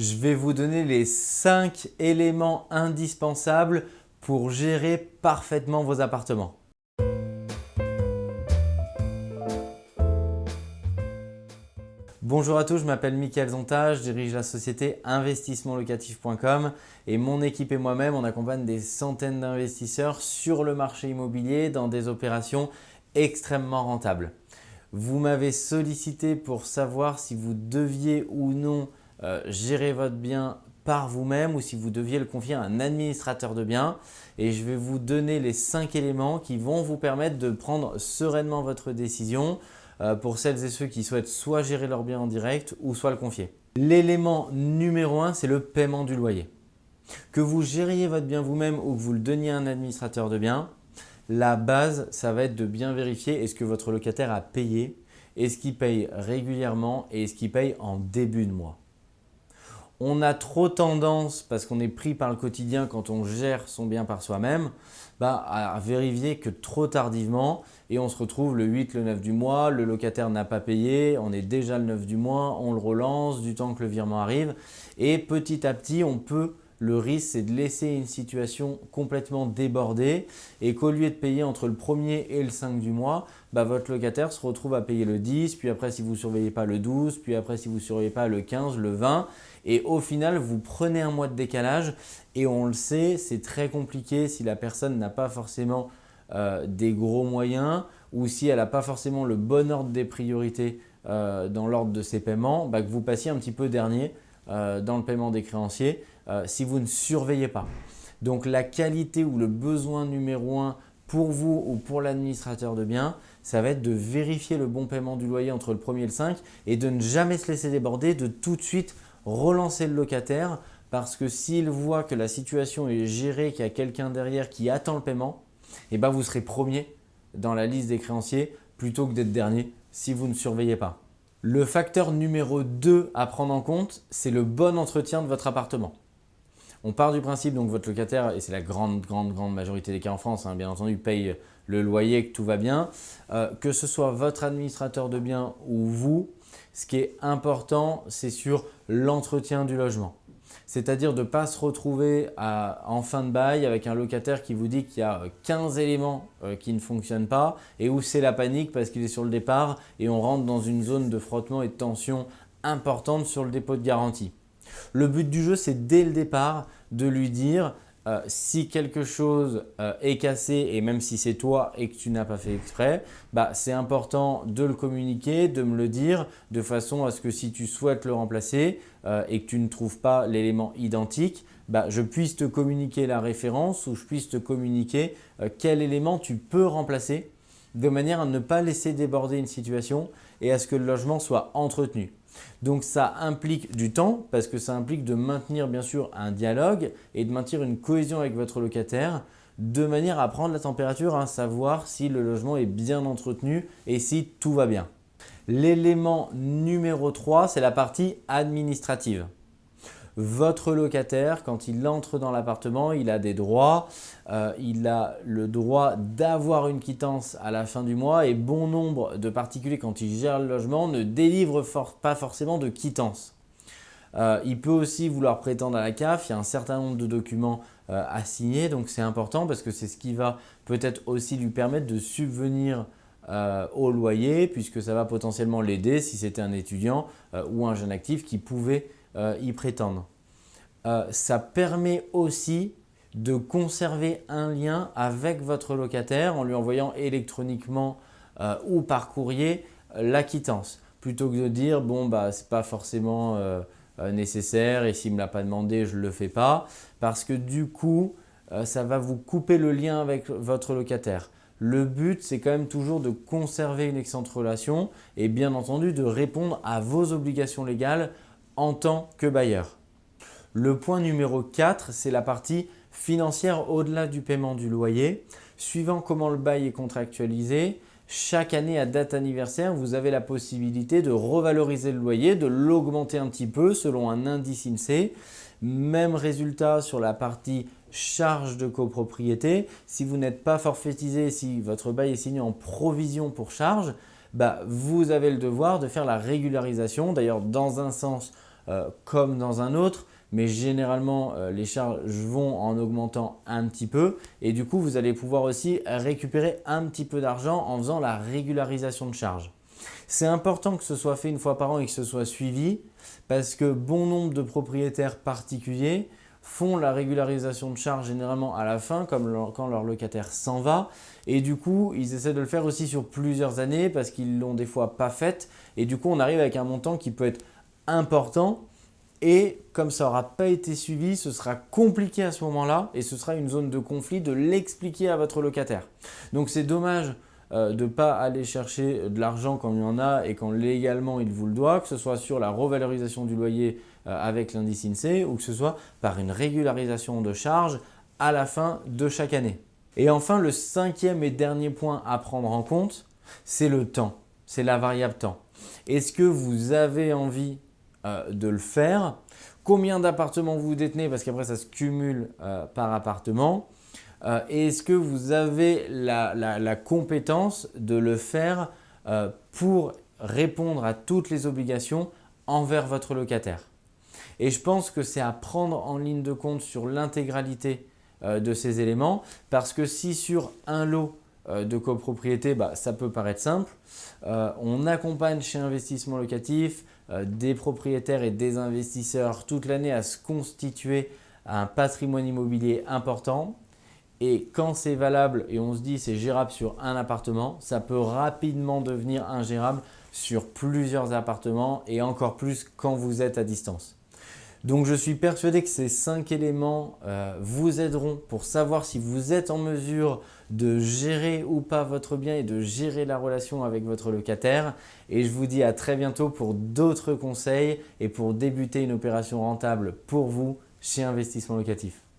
je vais vous donner les 5 éléments indispensables pour gérer parfaitement vos appartements. Bonjour à tous, je m'appelle Mickaël Zonta, je dirige la société investissementlocatif.com et mon équipe et moi-même, on accompagne des centaines d'investisseurs sur le marché immobilier dans des opérations extrêmement rentables. Vous m'avez sollicité pour savoir si vous deviez ou non euh, gérer votre bien par vous-même ou si vous deviez le confier à un administrateur de biens et je vais vous donner les 5 éléments qui vont vous permettre de prendre sereinement votre décision euh, pour celles et ceux qui souhaitent soit gérer leur bien en direct ou soit le confier. L'élément numéro 1, c'est le paiement du loyer. Que vous gériez votre bien vous-même ou que vous le donniez à un administrateur de biens, la base, ça va être de bien vérifier est-ce que votre locataire a payé, est-ce qu'il paye régulièrement et est-ce qu'il paye en début de mois on a trop tendance, parce qu'on est pris par le quotidien quand on gère son bien par soi-même, bah, à vérifier que trop tardivement et on se retrouve le 8, le 9 du mois, le locataire n'a pas payé, on est déjà le 9 du mois, on le relance du temps que le virement arrive et petit à petit on peut le risque, c'est de laisser une situation complètement débordée. Et qu'au lieu de payer entre le 1er et le 5 du mois, bah, votre locataire se retrouve à payer le 10, puis après si vous ne surveillez pas le 12, puis après si vous ne surveillez pas le 15, le 20 et au final, vous prenez un mois de décalage. Et on le sait, c'est très compliqué si la personne n'a pas forcément euh, des gros moyens ou si elle n'a pas forcément le bon ordre des priorités euh, dans l'ordre de ses paiements, bah, que vous passiez un petit peu dernier dans le paiement des créanciers si vous ne surveillez pas. Donc la qualité ou le besoin numéro un pour vous ou pour l'administrateur de biens, ça va être de vérifier le bon paiement du loyer entre le 1er et le 5 et de ne jamais se laisser déborder, de tout de suite relancer le locataire parce que s'il voit que la situation est gérée, qu'il y a quelqu'un derrière qui attend le paiement, eh ben vous serez premier dans la liste des créanciers plutôt que d'être dernier si vous ne surveillez pas. Le facteur numéro 2 à prendre en compte, c'est le bon entretien de votre appartement. On part du principe donc votre locataire, et c'est la grande, grande, grande majorité des cas en France, hein, bien entendu, paye le loyer, que tout va bien. Euh, que ce soit votre administrateur de biens ou vous, ce qui est important, c'est sur l'entretien du logement. C'est-à-dire de ne pas se retrouver en fin de bail avec un locataire qui vous dit qu'il y a 15 éléments euh, qui ne fonctionnent pas et où c'est la panique parce qu'il est sur le départ et on rentre dans une zone de frottement et de tension importante sur le dépôt de garantie. Le but du jeu, c'est dès le départ de lui dire euh, si quelque chose euh, est cassé et même si c'est toi et que tu n'as pas fait exprès, bah, c'est important de le communiquer, de me le dire de façon à ce que si tu souhaites le remplacer euh, et que tu ne trouves pas l'élément identique, bah, je puisse te communiquer la référence ou je puisse te communiquer quel élément tu peux remplacer de manière à ne pas laisser déborder une situation et à ce que le logement soit entretenu. Donc ça implique du temps parce que ça implique de maintenir bien sûr un dialogue et de maintenir une cohésion avec votre locataire de manière à prendre la température, à savoir si le logement est bien entretenu et si tout va bien. L'élément numéro 3, c'est la partie administrative votre locataire, quand il entre dans l'appartement, il a des droits. Euh, il a le droit d'avoir une quittance à la fin du mois et bon nombre de particuliers, quand ils gèrent le logement, ne délivrent pas forcément de quittance. Euh, il peut aussi vouloir prétendre à la CAF, il y a un certain nombre de documents euh, à signer, donc c'est important parce que c'est ce qui va peut-être aussi lui permettre de subvenir au loyer puisque ça va potentiellement l'aider si c'était un étudiant ou un jeune actif qui pouvait euh, y prétendre. Euh, ça permet aussi de conserver un lien avec votre locataire en lui envoyant électroniquement euh, ou par courrier la quittance plutôt que de dire bon bah c'est pas forcément nécessaire et s'il me l'a pas demandé je le fais pas parce que du coup ça va vous couper le lien avec votre locataire. Le but, c'est quand même toujours de conserver une excellente relation et bien entendu de répondre à vos obligations légales en tant que bailleur. Le point numéro 4, c'est la partie financière au-delà du paiement du loyer. Suivant comment le bail est contractualisé, chaque année à date anniversaire, vous avez la possibilité de revaloriser le loyer, de l'augmenter un petit peu selon un indice INSEE. Même résultat sur la partie charge de copropriété. Si vous n'êtes pas forfaitisé, si votre bail est signé en provision pour charge, bah, vous avez le devoir de faire la régularisation. D'ailleurs, dans un sens, comme dans un autre, mais généralement les charges vont en augmentant un petit peu et du coup vous allez pouvoir aussi récupérer un petit peu d'argent en faisant la régularisation de charges. C'est important que ce soit fait une fois par an et que ce soit suivi parce que bon nombre de propriétaires particuliers font la régularisation de charges généralement à la fin, comme quand leur locataire s'en va. Et du coup, ils essaient de le faire aussi sur plusieurs années parce qu'ils l'ont des fois pas faite. Et du coup, on arrive avec un montant qui peut être important. Et comme ça n'aura pas été suivi, ce sera compliqué à ce moment-là et ce sera une zone de conflit de l'expliquer à votre locataire. Donc c'est dommage euh, de ne pas aller chercher de l'argent quand il y en a et quand légalement il vous le doit, que ce soit sur la revalorisation du loyer euh, avec l'indice INSEE ou que ce soit par une régularisation de charges à la fin de chaque année. Et enfin, le cinquième et dernier point à prendre en compte, c'est le temps, c'est la variable temps. Est-ce que vous avez envie euh, de le faire Combien d'appartements vous détenez Parce qu'après, ça se cumule par appartement. Euh, est-ce que vous avez la, compétence de le faire euh, pour répondre à toutes les obligations envers votre locataire? Et je pense que c'est à prendre en ligne de compte sur l'intégralité euh, de ces éléments parce que si sur un lot de copropriété, bah, ça peut paraître simple. on accompagne chez Investissement Locatif des propriétaires et des investisseurs toute l'année à se constituer un patrimoine immobilier important et quand c'est valable et on se dit c'est gérable sur un appartement, ça peut rapidement devenir ingérable sur plusieurs appartements et encore plus quand vous êtes à distance. Donc je suis persuadé que ces cinq éléments euh, vous aideront pour savoir si vous êtes en mesure de gérer ou pas votre bien et de gérer la relation avec votre locataire. Et je vous dis à très bientôt pour d'autres conseils et pour débuter une opération rentable pour vous chez Investissement Locatif.